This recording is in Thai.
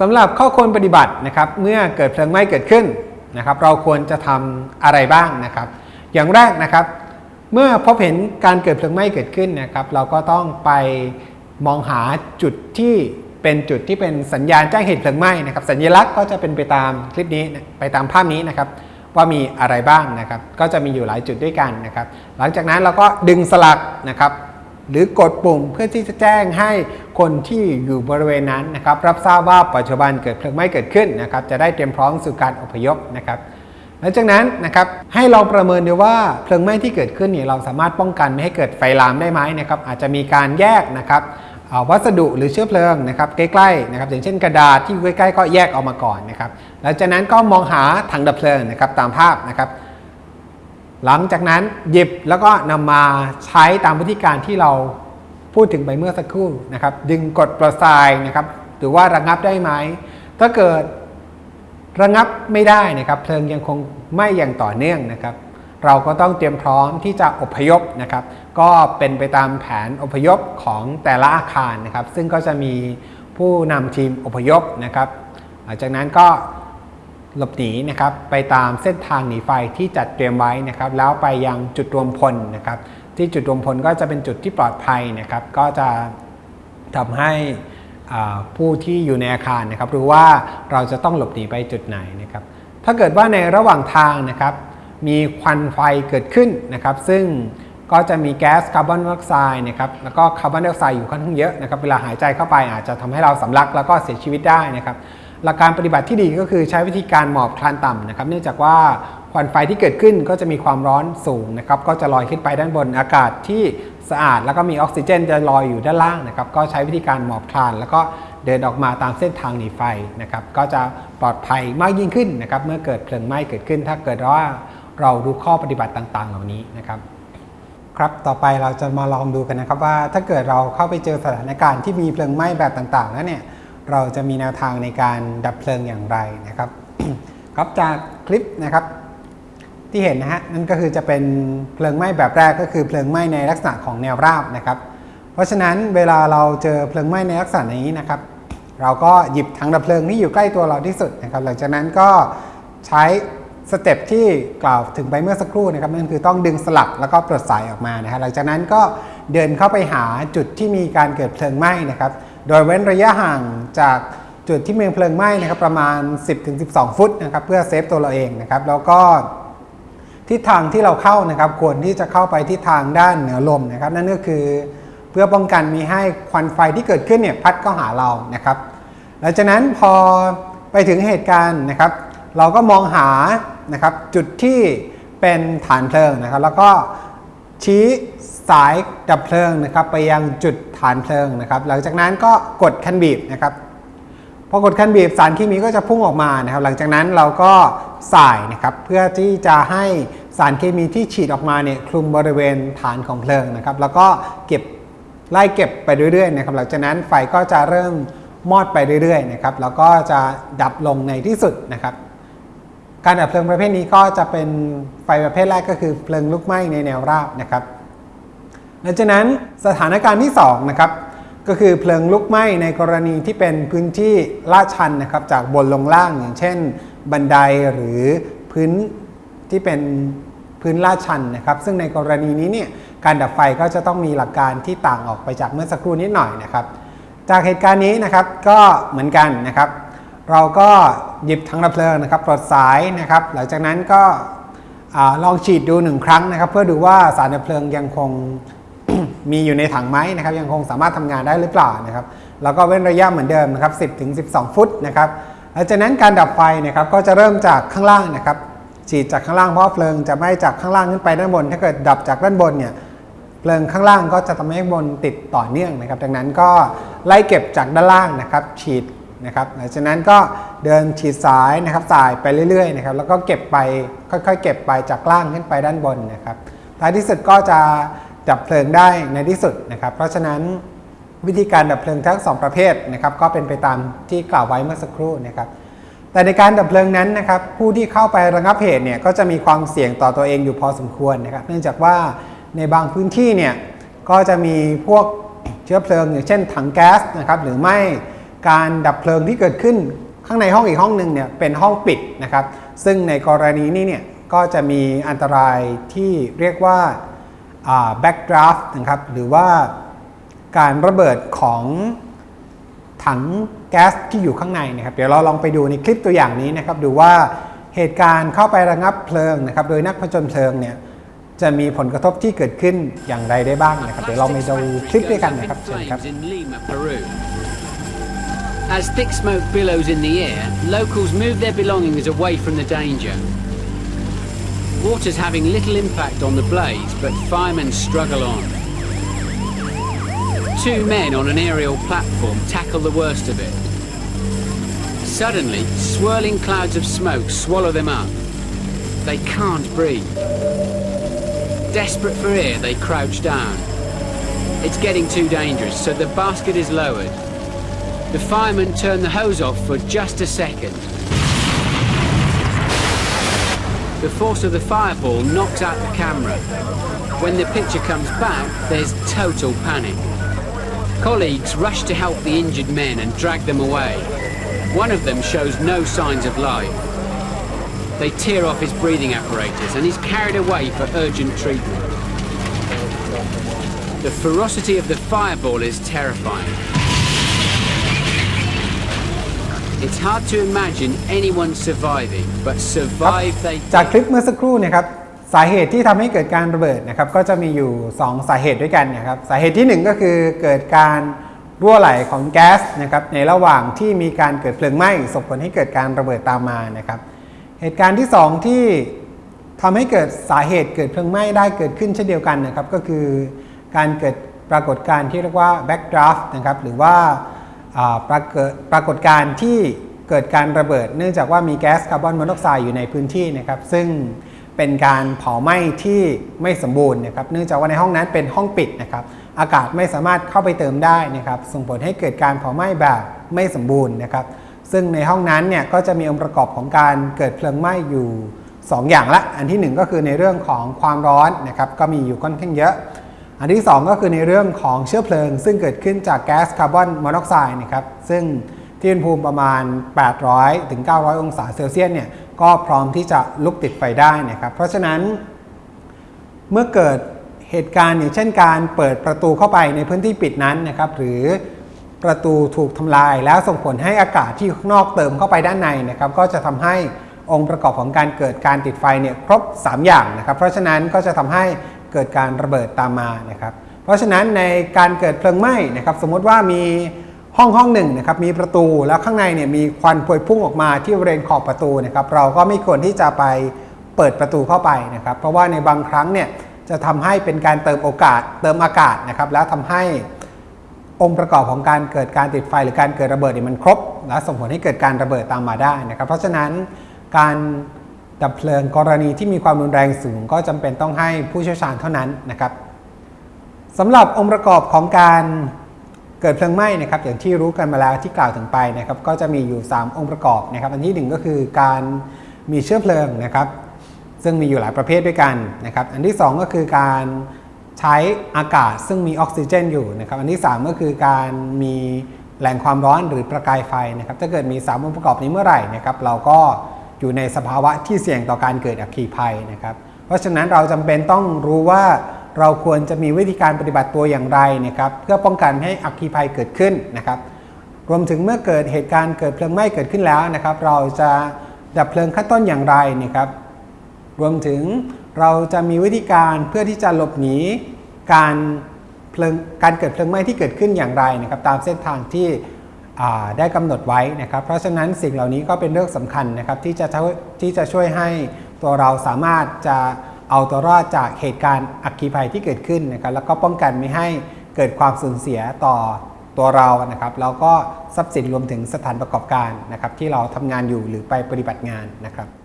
สำหรับข้อควรปฏิบัตินะครับ เมื่อเกิดเพลิงไหม้เกิดขึ้นนะครับ เราควรจะทำอะไรบ้างนะครับ อย่างแรกนะครับ เมื่อพบเห็นการเกิดเพลิงไหม้เกิดขึ้นนะครับ เราก็ต้องไปมองหาจุดที่เป็นจุดที่เป็นสัญญาณแจ้งเหตุเพลิงไหม้นะครับ สัญลักษณ์ก็จะเป็นไปตามคลิปนี้ไปตามภาพนี้นะครับ ว่ามีอะไรบ้างนะครับ ก็จะมีอยู่หลายจุดด้วยกันนะครับ หลังจากนั้นเราก็ดึงสลักนะครับ หรือกดปุ่มเพื่อที่จะแจ้งให้คนที่อยู่บริเวณนั้นนะครับรับทราบว่าปัจจุบันเกิดเพลิงไหม้เกิดขึ้นนะครับจะได้เตรียมพร้อมสู่การอพยพนะครับหลังจากนั้นนะครับให้ลองประเมินดูว่าเพลิงไหม้ที่เกิดขึ้นเนี่ยเราสามารถป้องกันไม่ให้เกิดไฟลามได้ไหมนะครับอาจจะมีการแยกนะครับวัสดุหรือเชื้อเพลิงนะครับใกล้ๆนะครับอย่างเช่นกระดาษที่ใกล้ๆก็แยกออกมาก่อนนะครับหลังจากนั้นก็มองหาถังดับเพลิงนะครับตามภาพนะครับ หลังจากนั้นหยิบแล้วก็นำมาใช้ตามวิธีการที่เราพูดถึงไปเมื่อสักครู่นะครับ ดึงกดปลดทายนะครับหรือว่าระงับได้ไหม ถ้าเกิดระงับไม่ได้นะครับ เพลิงยังคงไหม้อย่างต่อเนื่องนะครับ เราก็ต้องเตรียมพร้อมที่จะอพยพนะครับ ก็เป็นไปตามแผนอพยพของแต่ละอาคารนะครับ ซึ่งก็จะมีผู้นำทีมอพยพนะครับ หลังจากนั้นก็ หลบหนีนะครับไปตามเส้นทางหนีไฟที่จัดเตรียมไว้นะครับแล้วไปยังจุดรวมพลนะครับที่จุดรวมพลก็จะเป็นจุดที่ปลอดภัยนะครับก็จะทำให้ผู้ที่อยู่ในอาคารนะครับรู้ว่าเราจะต้องหลบหนีไปจุดไหนนะครับถ้าเกิดว่าในระหว่างทางนะครับมีควันไฟเกิดขึ้นนะครับ ซึ่งก็จะมีแก๊สคาร์บอนไดออกไซด์นะครับแล้วก็คาร์บอนไดออกไซด์อยู่ค่อนข้างเยอะนะครับเวลาหายใจเข้าไปอาจจะทำให้เราสำลักแล้วก็เสียชีวิตได้นะครับ หลักการปฏิบัติที่ดีก็คือใช้วิธีการหมอบคลานต่ำนะครับ เนื่องจากว่าควันไฟที่เกิดขึ้นก็จะมีความร้อนสูงนะครับ ก็จะลอยขึ้นไปด้านบนอากาศที่สะอาด แล้วก็มีออกซิเจนจะลอยอยู่ด้านล่างนะครับ ก็ใช้วิธีการหมอบคลาน แล้วก็เดินออกมาตามเส้นทางหนีไฟนะครับ ก็จะปลอดภัยมากยิ่งขึ้นนะครับ เมื่อเกิดเพลิงไหม้เกิดขึ้น ถ้าเกิดว่าเรารู้ข้อปฏิบัติต่าง ๆ เหล่านี้นะครับ ครับ ต่อไปเราจะมาลองดูกันนะครับว่าถ้าเกิดเราเข้าไปเจอสถานการณ์ที่มีเพลิงไหม้แบบต่างๆแล้วเนี่ย เราจะมีแนวทางในการดับเพลิงอย่างไรนะครับครับจากคลิปนะครับที่เห็นนะฮะนั่นก็คือจะเป็นเพลิงไหม้แบบแรกก็คือเพลิงไหม้ในลักษณะของแนวราบนะครับ เพราะฉะนั้นเวลาเราเจอเพลิงไหม้ในลักษณะนี้นะครับ เราก็หยิบถังดับเพลิงที่อยู่ใกล้ตัวเราที่สุดนะครับ หลังจากนั้นก็ใช้สเต็ปที่กล่าวถึงไปเมื่อสักครู่นะครับนั่นคือต้องดึงสลักแล้วก็ปลดสายออกมานะครับหลังจากนั้นก็เดินเข้าไปหาจุดที่มีการเกิดเพลิงไหม้นะครับ โดยเว้นระยะห่างจากจุดที่มีเพลิงไหม้นะครับประมาณ 10-12 ฟุตนะครับเพื่อเซฟตัวเราเองนะครับแล้วก็ทิศทางที่เราเข้านะครับควรที่จะเข้าไปทิศทางด้านเหนือลมนะครับ นั่นก็คือเพื่อป้องกันมีให้ควันไฟที่เกิดขึ้นเนี่ยพัดเข้าหาเรานะครับหลังจากนั้นพอไปถึงเหตุการณ์นะครับ เราก็มองหานะครับจุดที่เป็นฐานเพลิงนะครับ แล้วก็ ชี้สายดับเพลิงนะครับไปยังจุดฐานเพลิงนะครับ หลังจากนั้นก็กดคันบีบนะครับพอกดคันบีบสารเคมีก็จะพุ่งออกมานะครับ หลังจากนั้นเราก็สายนะครับเพื่อที่จะให้สารเคมีที่ฉีดออกมาเนี่ยคลุมบริเวณฐานของเพลิงนะครับ แล้วก็เก็บไล่เก็บไปเรื่อยๆนะครับ หลังจากนั้นไฟก็จะเริ่มมอดไปเรื่อยๆนะครับแล้วก็จะดับลงในที่สุดนะครับ การดับเพลิงประเภทนี้ก็จะเป็นไฟประเภทแรกก็คือเพลิงลุกไหม้ในแนวราบนะครับหลังจากนั้นสถานการณ์ที่2นะครับก็คือเพลิงลุกไหม้ในกรณีที่เป็นพื้นที่ลาดชันนะครับจากบนลงล่างอย่างเช่น บันไดหรือพื้นที่เป็นพื้นลาดชันนะครับ ซึ่งในกรณีนี้เนี่ยการดับไฟก็จะต้องมีหลักการที่ต่างออกไปจากเมื่อสักครู่นิดหน่อยนะครับ จากเหตุการณ์นี้นะครับก็เหมือนกันนะครับ เราก็หยิบถังดับเพลิงนะครับปลดสายนะครับ หลังจากนั้นก็ลองฉีดดูหนึ่งครั้งนะครับ เพื่อดูว่าสารดับเพลิงยังคงมีอยู่ในถังไหมนะครับ ยังคงสามารถทำงานได้หรือเปล่านะครับ แล้วก็เว้นระยะเหมือนเดิมนะครับ 10ถึง12 ฟุตนะครับหลังจากนั้นการดับไฟนะครับก็จะเริ่มจากข้างล่างนะครับ ฉีดจากข้างล่างเพราะว่าเพลิงจะไม้จากข้างล่างขึ้นไปด้านบน ถ้าเกิดดับจากด้านบนเนี่ยเพลิงข้างล่างก็จะทำให้บนติดต่อเนื่องนะครับ ดังนั้นก็ไล่เก็บจากด้านล่างนะครับ ฉีด นะครับหลังจากนั้นก็เดินฉีดสายนะครับสายไปเรื่อยๆนะครับแล้วก็เก็บไปค่อยๆ เก็บไปจากล่างขึ้นไปด้านบนนะครับท้ายที่สุดก็จะดับเพลิงได้ในที่สุดนะครับ เพราะฉะนั้นวิธีการดับเพลิงทั้งสองประเภทนะครับก็เป็นไปตามที่กล่าวไว้เมื่อสักครู่นะครับแต่ในการดับเพลิงนั้นนะครับผู้ที่เข้าไประงับเหตุเนี่ยก็จะมีความเสี่ยงต่อตัวเองอยู่พอสมควรนะครับ เนื่องจากว่าในบางพื้นที่เนี่ยก็จะมีพวกเชื้อเพลิงอย่างเช่นถังแก๊สนะครับหรือไม่ การดับเพลิงที่เกิดขึ้นข้างในห้องอีกห้องหนึ่งเนี่ยเป็นห้องปิดนะครับ ซึ่งในกรณีนี้เนี่ยก็จะมีอันตรายที่เรียกว่า backdraft นะครับหรือว่าการระเบิดของถังแก๊สที่อยู่ข้างในนะครับ เดี๋ยวเราลองไปดูในคลิปตัวอย่างนี้นะครับ ดูว่าเหตุการณ์เข้าไประงับเพลิงนะครับ โดยนักผจญเพลิงเนี่ยจะมีผลกระทบที่เกิดขึ้นอย่างไรได้บ้างนะครับ เดี๋ยวเราไปดูคลิปด้วยกันนะครับเชิญครับ As thick smoke billows in the air, locals move their belongings away from the danger. Water's having little impact on the blaze, but firemen struggle on. Two men on an aerial platform tackle the worst of it. Suddenly, swirling clouds of smoke swallow them up. They can't breathe. Desperate for air, they crouch down. It's getting too dangerous, so the basket is lowered. The firemen turn the hose off for just a second. The force of the fireball knocks out the camera. When the picture comes back, there's total panic. Colleagues rush to help the injured men and drag them away. One of them shows no signs of life. They tear off his breathing apparatus and he's carried away for urgent treatment. The ferocity of the fireball is terrifying. It's hard to imagine anyone surviving, but survive they จากคลิปเมื่อสักครู่นะครับสาเหตุที่ทำให้เกิดการระเบิดนะครับก็จะมีอยู่ 2 สาเหตุด้วยกันนะครับสาเหตุที่ 1 ก็คือเกิดการรั่วไหลของแก๊สนะครับในระหว่างที่มีการเกิดเพลิงไหม้ส่งผลให้เกิดการระเบิดตามมานะครับเหตุการณ์ที่ 2 ที่ทำให้เกิดสาเหตุเกิดเพลิงไหม้ได้เกิดขึ้นเช่นเดียวกันนะครับก็คือการเกิดปรากฏการณ์ที่เรียกว่า backdraft นะครับหรือว่า ปรากฏปรากฏการณ์ที่เกิดการระเบิด เนื่องจากว่ามีแก๊สคาร์บอนมอนอกไซด์อยู่ในพื้นที่นะครับซึ่งเป็นการเผาไหม้ที่ไม่สมบูรณ์นะครับเนื่องจากว่าในห้องนั้นเป็นห้องปิดนะครับอากาศไม่สามารถเข้าไปเติมได้นะครับส่งผลให้เกิดการเผาไหม้แบบไม่สมบูรณ์นะครับซึ่งในห้องนั้นเนี่ยก็จะมีองค์ประกอบของการเกิดเพลิงไหม้อยู่ 2 อย่างละ อันที่ 1 ก็คือในเรื่องของความร้อนนะครับก็มีอยู่ค่อนข้างเยอะ อันที่ 2 ก็คือในเรื่องของเชื้อเพลิง ซึ่งเกิดขึ้นจากแก๊สคาร์บอนมอนอกไซด์นะครับซึ่งที่อุณหภูมิประมาณ 800 ถึง 900 องศาเซลเซียสเนี่ยก็พร้อมที่จะลุกติดไฟได้นะครับเพราะฉะนั้นเมื่อเกิดเหตุการณ์อย่างเช่นการเปิดประตูเข้าไปในพื้นที่ปิดนั้นนะครับหรือประตูถูกทำลายแล้วส่งผลให้อากาศที่ข้างนอกเติมเข้าไปด้านในนะครับก็จะทำให้องค์ประกอบของการเกิดการติดไฟเนี่ยครบ 3 อย่างนะครับเพราะฉะนั้นก็จะทำให้ เกิดการระเบิดตามมานะครับ เพราะฉะนั้นในการเกิดเพลิงไหม้นะครับ สมมติว่ามีห้องห้องหนึ่งนะครับมีประตูแล้วข้างในเนี่ยมีควันพวยพุ่งออกมาที่บริเวณขอบประตูนะครับ เราก็ไม่ควรที่จะไปเปิดประตูเข้าไปนะครับ เพราะว่าในบางครั้งเนี่ยจะทำให้เป็นการเติมโอกาสเติมอากาศนะครับ แล้วทำให้องค์ประกอบของการเกิดการติดไฟหรือการเกิดระเบิดเนี่ยมันครบ และส่งผลให้เกิดการระเบิดตามมาได้นะครับ เพราะฉะนั้นการ ดับเพลิงกรณีที่มีความรุนแรงสูงก็จำเป็นต้องให้ผู้เชี่ยวชาญเท่านั้นนะครับสำหรับองค์ประกอบของการเกิดเพลิงไหม้นะครับอย่างที่รู้กันมาแล้วที่กล่าวถึงไปนะครับก็จะมีอยู่ 3 องค์ประกอบนะครับ อันที่ 1 ก็คือการมีเชื้อเพลิงนะครับ ซึ่งมีอยู่หลายประเภทด้วยกันนะครับ อันที่ 2 ก็คือการใช้อากาศซึ่งมีออกซิเจนอยู่นะครับ อันที่ 3 ก็คือการมีแหล่งความร้อนหรือประกายไฟนะครับ ถ้าเกิดมี 3 องค์ประกอบนี้เมื่อไหร่นะครับ เราก็ อยู่ในสภาวะที่เสี่ยงต่อการเกิดอัคคีภัยนะครับ เพราะฉะนั้นเราจำเป็นต้องรู้ว่าเราควรจะมีวิธีการปฏิบัติตัวอย่างไรนะครับเพื่อป้องกันให้อัคคีภัยเกิดขึ้นนะครับ รวมถึงเมื่อเกิดเหตุการณ์เกิดเพลิงไหม้เกิดขึ้นแล้วนะครับ เราจะดับเพลิงขั้นต้นอย่างไรนะครับ รวมถึงเราจะมีวิธีการเพื่อที่จะหลบหนีการเพลิงการเกิดเพลิงไหม้ที่เกิดขึ้นอย่างไรนะครับ ตามเส้นทางที่ ได้กำหนดไว้นะครับ เพราะฉะนั้นสิ่งเหล่านี้ก็เป็นเรื่องสำคัญนะครับที่จะช่วยที่จะช่วยให้ตัวเราสามารถจะเอาตัวรอดจากเหตุการณ์อัคคีภัยที่เกิดขึ้นนะครับ แล้วก็ป้องกันไม่ให้เกิดความสูญเสียต่อตัวเรานะครับแล้วก็ทรัพย์สินรวมถึงสถานประกอบการนะครับที่เราทำงานอยู่หรือไปปฏิบัติงานนะครับ